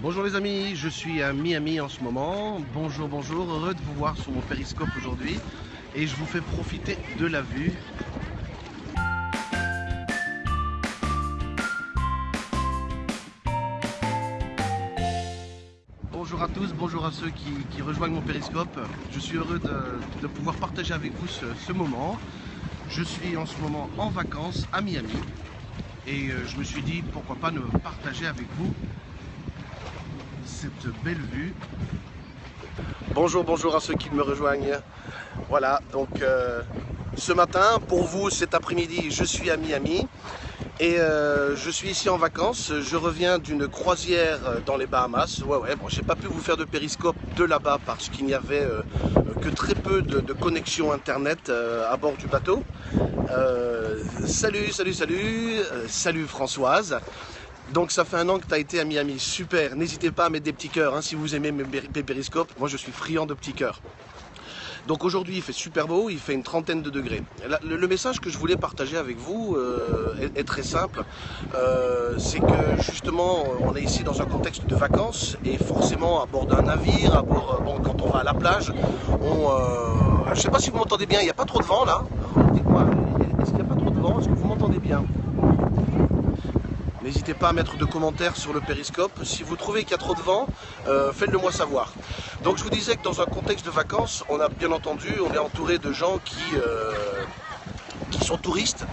Bonjour les amis, je suis à Miami en ce moment. Bonjour, bonjour, heureux de vous voir sur mon périscope aujourd'hui. Et je vous fais profiter de la vue. Bonjour à tous, bonjour à ceux qui, rejoignent mon périscope. Je suis heureux de, pouvoir partager avec vous ce, ce moment. Je suis en ce moment en vacances à Miami et euh, je me suis dit pourquoi pas ne partager avec vous cette belle vue. Bonjour, bonjour à ceux qui me rejoignent. Voilà, donc euh, ce matin, pour vous cet après-midi, je suis à Miami. Et euh, je suis ici en vacances, je reviens d'une croisière dans les Bahamas. Ouais ouais, bon j'ai pas pu vous faire de périscope de là-bas parce qu'il n'y avait euh, que très peu de, de connexion internet à bord du bateau. salut, salut, salut, salut Françoise. Donc ça fait un an que tu as été à Miami, super. N'hésitez pas à mettre des petits cœurs hein, si vous aimez mes périscopes. Moi je suis friand de petits cœurs. Donc aujourd'hui il fait super beau, il fait une trentaine de degrés. Le, message que je voulais partager avec vous euh, est, très simple. Euh, c'est que justement on est ici dans un contexte de vacances et forcément à bord d'un navire, à bord, bon, quand on va à la plage, on, euh, je sais pas si vous m'entendez bien, il n'y a pas trop de vent là. Est-ce qu'il n'y a pas trop de vent? Est-ce que vous m'entendez bien? N'hésitez pas à mettre de commentaires sur le périscope. Si vous trouvez qu'il y a trop de vent, euh, faites-le moi savoir. Donc je vous disais que dans un contexte de vacances, on a bien entendu, on est entouré de gens qui, euh, sont touristes.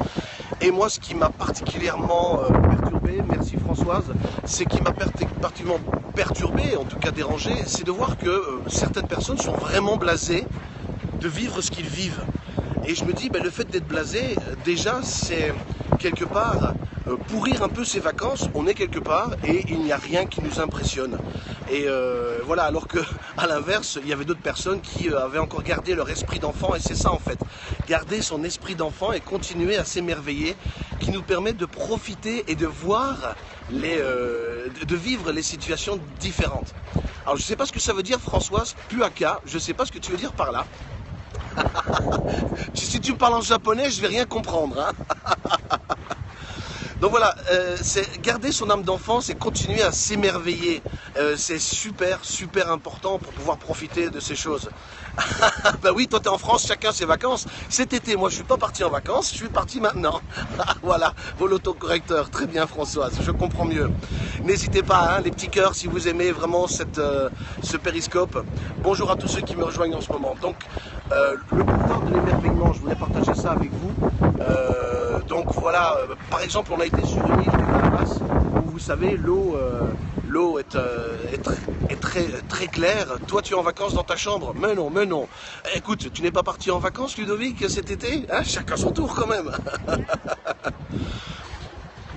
Et moi, ce qui m'a particulièrement euh, perturbé, merci Françoise, c'est qui m'a particulièrement perturbé, en tout cas dérangé, c'est de voir que certaines personnes sont vraiment blasées de vivre ce qu'ils vivent. Et je me dis, ben, le fait d'être blasé, déjà, c'est quelque part pourrir un peu ses vacances, on est quelque part et il n'y a rien qui nous impressionne. Et euh, voilà, alors que à l'inverse, il y avait d'autres personnes qui euh, avaient encore gardé leur esprit d'enfant et c'est ça en fait, garder son esprit d'enfant et continuer à s'émerveiller, qui nous permet de profiter et de voir les, de vivre les situations différentes. Alors je ne sais pas ce que ça veut dire Françoise, puaka, je ne sais pas ce que tu veux dire par là. si tu parles en japonais, je vais rien comprendre. Hein Donc voilà, euh, c'est garder son âme d'enfant, c'est continuer à s'émerveiller. Euh, c'est super, super important pour pouvoir profiter de ces choses. bah oui, toi t'es en France, chacun ses vacances. Cet été, moi je suis pas parti en vacances, je suis parti maintenant. voilà, vos autocorrecteurs, très bien Françoise, je comprends mieux. N'hésitez pas, hein, les petits cœurs, si vous aimez vraiment cette, euh, ce périscope. Bonjour à tous ceux qui me rejoignent en ce moment. Donc, le pouvoir de l'émerveillement, je voulais partager ça avec vous. Euh, donc voilà, par exemple, on a été sur une île de Bahamas où vous savez, l'eau l'eau est, très, très claire. Toi, tu es en vacances dans ta chambre. Mais non, mais non. Écoute, tu n'es pas parti en vacances, Ludovic, cet été hein? Chacun son tour quand même.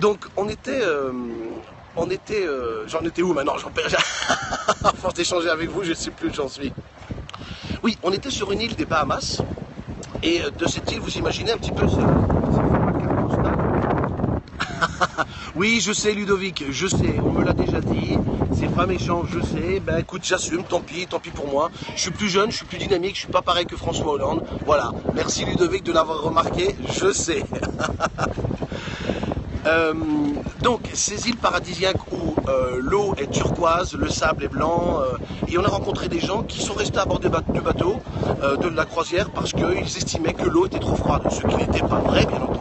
Donc, on était... on était... j'en étais où maintenant? J'en perds... force d'échanger avec vous, je ne sais plus où j'en suis. Oui, on était sur une île des Bahamas. Et de cette île, vous imaginez un petit peu ce, oui, je sais Ludovic, je sais, on me l'a déjà dit, c'est pas méchant, je sais, ben écoute, j'assume, tant pis, tant pis pour moi. Je suis plus jeune, je suis plus dynamique, je suis pas pareil que François Hollande. Voilà, merci Ludovic de l'avoir remarqué, je sais. Euh, donc, ces îles paradisiaques où euh, l'eau est turquoise, le sable est blanc, euh, et on a rencontré des gens qui sont restés à bord du bateau, de la croisière, parce qu'ils estimaient que l'eau était trop froide, ce qui n'était pas vrai, bien entendu.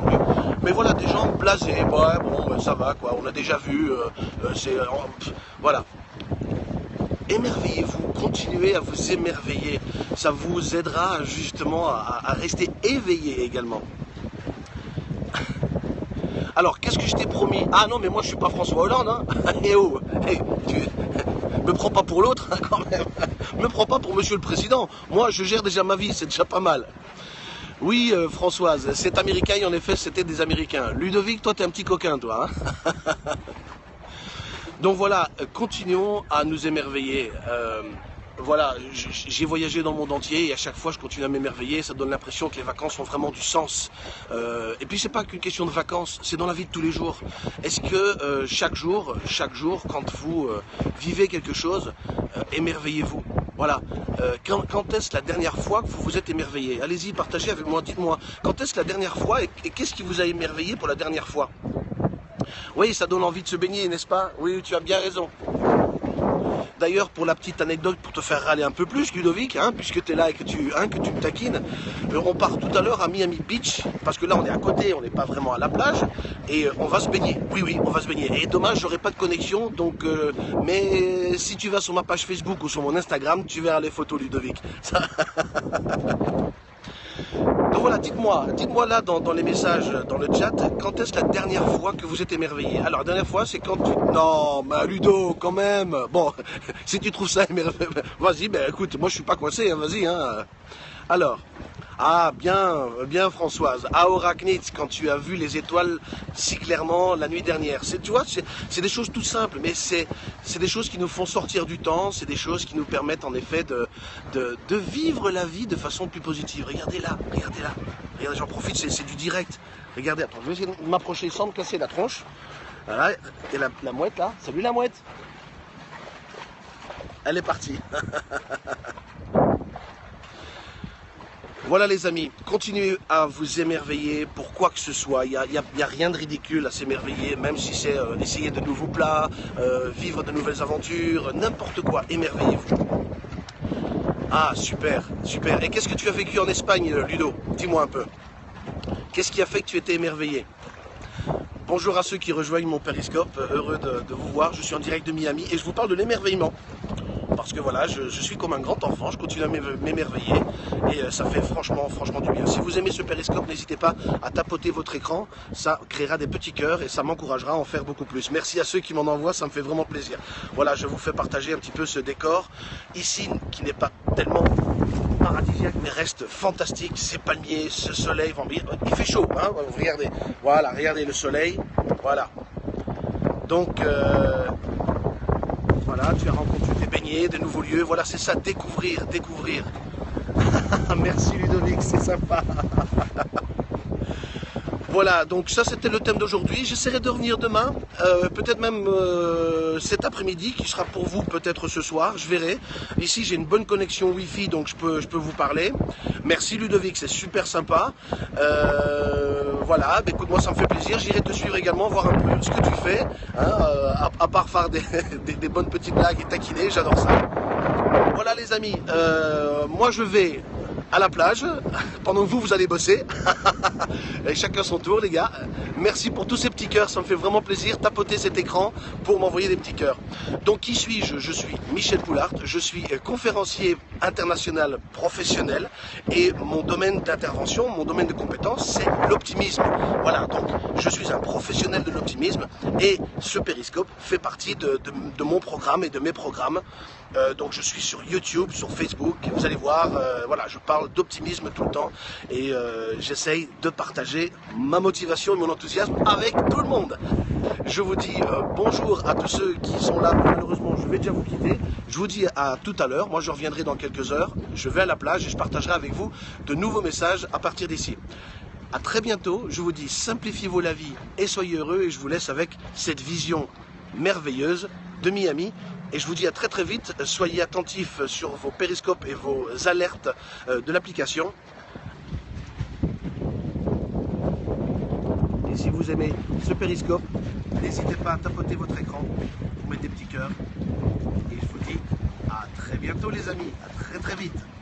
Mais voilà, des gens blasés, ouais, bon, ben, ça va, quoi, on a déjà vu, c'est... voilà. Émerveillez-vous, continuez à vous émerveiller, ça vous aidera justement à rester éveillé également. Alors, qu'est-ce que je t'ai promis? Ah non, mais moi je suis pas François Hollande, hein Et eh oh eh, me prends pas pour l'autre, hein, quand même Me prends pas pour Monsieur le Président. Moi, je gère déjà ma vie, c'est déjà pas mal. Oui, euh, Françoise, cet Américain, en effet, c'était des Américains. Ludovic, toi, t'es un petit coquin, toi. Hein Donc voilà, continuons à nous émerveiller. Euh, voilà, j'ai voyagé dans le monde entier et à chaque fois je continue à m'émerveiller, ça donne l'impression que les vacances ont vraiment du sens. Euh, et puis c'est pas qu'une question de vacances, c'est dans la vie de tous les jours. Est-ce que chaque jour, chaque jour, quand vous vivez quelque chose, émerveillez-vous? Voilà. quand, quand est-ce la dernière fois que vous vous êtes émerveillé Allez-y, partagez avec moi, dites-moi. Quand est-ce la dernière fois et qu'est-ce qui vous a émerveillé pour la dernière fois Oui, ça donne envie de se baigner, n'est-ce pas Oui, tu as bien raison. D'ailleurs, pour la petite anecdote, pour te faire râler un peu plus, Ludovic, hein, puisque tu es là et que tu, hein, que tu me taquines, euh, on part tout à l'heure à Miami Beach, parce que là on est à côté, on n'est pas vraiment à la plage, et euh, on va se baigner. Oui, oui, on va se baigner. Et dommage, j'aurai pas de connexion, donc, euh, mais si tu vas sur ma page Facebook ou sur mon Instagram, tu verras les photos, Ludovic. Donc voilà, dites-moi, dites-moi là dans, les messages, dans le chat, quand est-ce la dernière fois que vous êtes émerveillé? Alors la dernière fois, c'est quand tu... Non, mais Ludo, quand même Bon, si tu trouves ça émerveillant, vas-y, ben écoute, moi je suis pas coincé, hein, vas-y. Hein. Alors, ah, bien, bien Françoise. À Oraknitz, quand tu as vu les étoiles si clairement la nuit dernière. Tu vois, c'est des choses tout simples, mais c'est, des choses qui nous font sortir du temps, c'est des choses qui nous permettent en effet de vivre la vie de façon plus positive. Regardez là, regardez là. Regardez, j'en profite, c'est, du direct. Regardez, attends, je vais essayer de m'approcher sans me casser la tronche. Voilà, et la, la mouette là. Salut la mouette. Elle est partie. Voilà les amis, continuez à vous émerveiller pour quoi que ce soit. Il n'y a, rien de ridicule à s'émerveiller, même si c'est euh, essayer de nouveaux plats, euh, vivre de nouvelles aventures, n'importe quoi, émerveillez-vous. Ah, super, super. Et qu'est-ce que tu as vécu en Espagne, Ludo? Dis-moi un peu. Qu'est-ce qui a fait que tu étais émerveillé? Bonjour à ceux qui rejoignent mon périscope, heureux de vous voir. Je suis en direct de Miami et je vous parle de l'émerveillement parce que voilà, je, suis comme un grand enfant, je continue à m'émerveiller et euh, ça fait franchement, franchement du bien. Si vous aimez ce périscope, n'hésitez pas à tapoter votre écran, ça créera des petits cœurs et ça m'encouragera à en faire beaucoup plus. Merci à ceux qui m'en envoient, ça me fait vraiment plaisir. Voilà, je vous fais partager un petit peu ce décor ici qui n'est pas tellement paradisiaque mais reste fantastique, ces palmiers, ce soleil, il fait chaud, hein regardez, voilà, regardez le soleil, voilà. Donc, euh, voilà, tu as rencontré de nouveaux lieux. Voilà, c'est ça, découvrir, découvrir. Merci Ludovic, c'est sympa. Voilà, donc ça c'était le thème d'aujourd'hui. J'essaierai de revenir demain, euh, peut-être même euh, cet après-midi, qui sera pour vous peut-être ce soir, je verrai. Ici j'ai une bonne connexion Wi-Fi, donc je peux, je peux vous parler. Merci Ludovic, c'est super sympa. Euh, voilà, bah, écoute, moi ça me fait plaisir. J'irai te suivre également, voir un peu ce que tu fais, hein, à, part faire des, des, bonnes petites blagues et taquiner, j'adore ça. Voilà les amis, moi je vais à la plage, pendant que vous, vous allez bosser. Et chacun son tour, les gars. Merci pour tous ces petits cœurs, ça me fait vraiment plaisir. Tapoter cet écran pour m'envoyer des petits cœurs. Donc, qui suis-je? Je suis Michel Poulart, je suis conférencier international professionnel et mon domaine d'intervention, mon domaine de compétence, c'est l'optimisme. Voilà, donc je suis un professionnel de l'optimisme et ce périscope fait partie de, mon programme et de mes programmes. Euh, donc je suis sur YouTube, sur Facebook, vous allez voir, euh, voilà, je parle d'optimisme tout le temps et euh, j'essaye de partager ma motivation et mon enthousiasme avec tout le monde. Je vous dis bonjour à tous ceux qui sont là, malheureusement je vais déjà vous quitter. Je vous dis à tout à l'heure, moi je reviendrai dans quelques heures, je vais à la plage et je partagerai avec vous de nouveaux messages à partir d'ici. A très bientôt, je vous dis simplifiez-vous la vie et soyez heureux et je vous laisse avec cette vision merveilleuse de Miami et je vous dis à très très vite, soyez attentifs sur vos périscopes et vos alertes euh, de l'application. Et si vous aimez ce périscope, n'hésitez pas à tapoter votre écran, vous mettre des petits cœurs. Et je vous dis à très bientôt les amis, à très très vite.